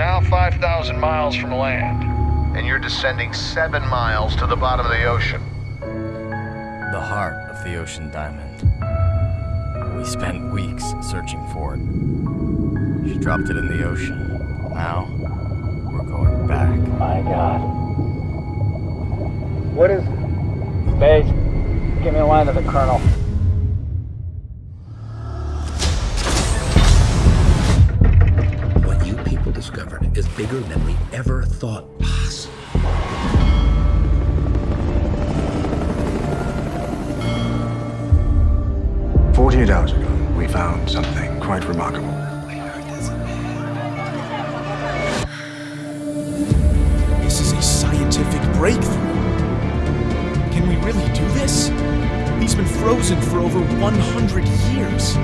2,000 miles from land. And you're descending seven miles to the bottom of the ocean. The heart of the ocean diamond. We spent weeks searching for it. She dropped it in the ocean. Now, we're going back. My God. What is... Base, give me a line to the Colonel. Bigger than we ever thought possible. Forty-eight hours ago, we found something quite remarkable. This is a scientific breakthrough. Can we really do this? He's been frozen for over 100 years.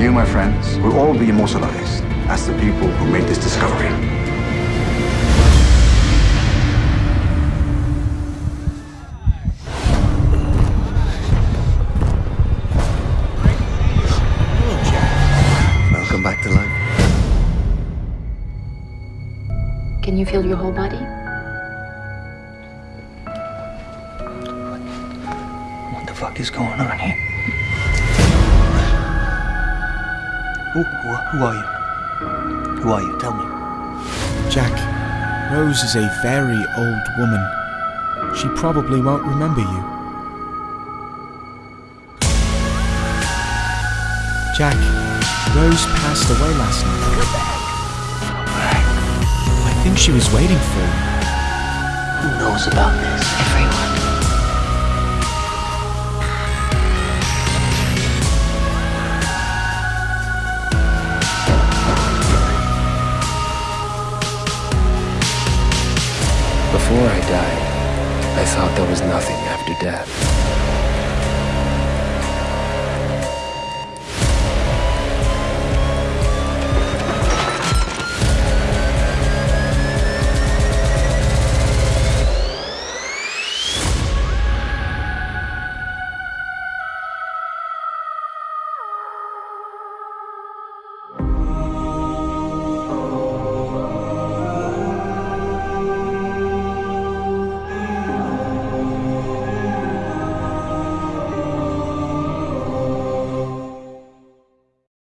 You, my friends, will all be immortalized as the people who made this discovery. Welcome back to life. Can you feel your whole body? What the fuck is going on here? Who, who, who are you? Who are you? Tell me. Jack, Rose is a very old woman. She probably won't remember you. Jack, Rose passed away last night. I think she was waiting for you. Who knows about this? Everyone. Before I died, I thought there was nothing after death.